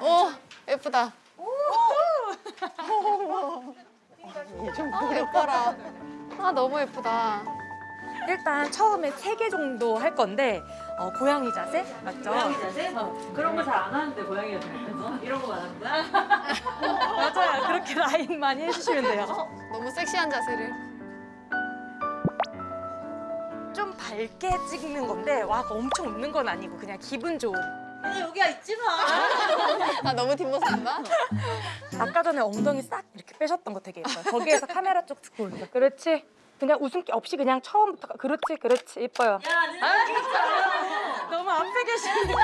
오 예쁘다. 아 예뻐라. 아 너무 예쁘다. 일단 처음에 세 개 정도 할 건데 어, 고양이 자세 맞죠? 고양이 자세? 그런 거 잘 안 하는데 고양이가 잘해서 이런 거만 거야? 맞아요. 그렇게 라인 많이 해주시면 돼요. 너무 섹시한 자세를. 좀 밝게 찍는 건데 와 엄청 웃는 건 아니고 그냥 기분 좋은. 근데 여기가 있지 마. 아 너무 뒷모습인가? 아까 전에 엉덩이 싹 이렇게 빼셨던 거 되게 예뻐요. 거기에서 카메라 쪽 듣고 올려. 그렇지. 그냥 웃음기 없이 그냥 처음부터 가- 그렇지 그렇지 예뻐요. 야, 내가 진짜 너무 앞에 계시는데.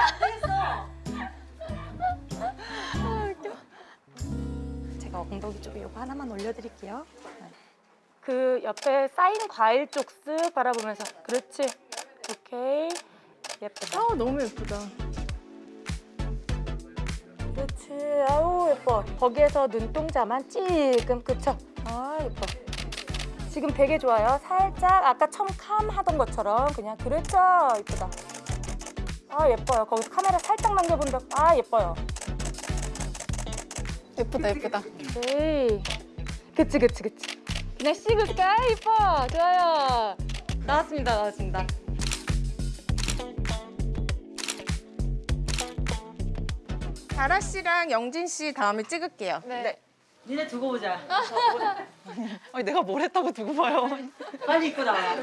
제가 엉덩이 쪽에 이거 하나만 올려드릴게요. 네. 그 옆에 쌓인 과일 쪽 쓱 바라보면서 그렇지. 오케이. 예쁘다. 아 너무 예쁘다. 그렇지. 아우 예뻐. 거기에서 눈동자만 찔끔 그쵸? 아 예뻐. 지금 되게 좋아요. 살짝 아까 처음 캄 하던 것처럼 그냥 그렇죠. 예쁘다. 아 예뻐요. 거기서 카메라 살짝 넘겨본다. 아 예뻐요. 예쁘다 예쁘다. 오케이. 그치 그치 그치. 그냥 씹을까? 아, 예뻐. 좋아요. 나왔습니다. 나왔습니다. 다라 씨랑 영진 씨 다음에 찍을게요. 네. 니네 두고 보자. 아니 내가 뭘 했다고 두고 봐요. 빨리 입고 나와.